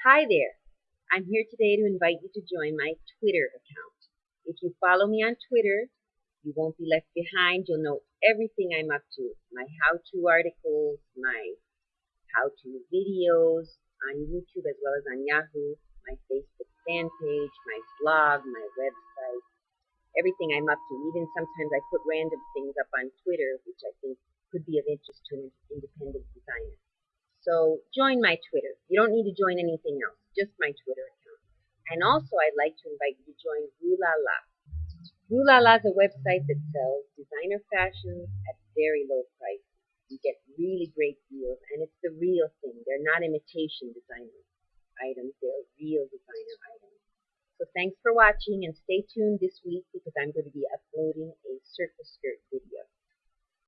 Hi there! I'm here today to invite you to join my Twitter account. If you follow me on Twitter, you won't be left behind. You'll know everything I'm up to. My how-to articles, my how-to videos on YouTube as well as on Yahoo, my Facebook fan page, my blog, my website, everything I'm up to. Even sometimes I put random things up on Twitter, which I think could be of interest to an independent designer. So join my Twitter. You don't need to join anything else, just my Twitter account. And also I'd like to invite you to join Rue La La. Rulala is a website that sells designer fashions at very low price. You get really great deals, and it's the real thing. They're not imitation designer items, they're real designer items. So thanks for watching, and stay tuned this week because I'm going to be uploading a circle skirt video.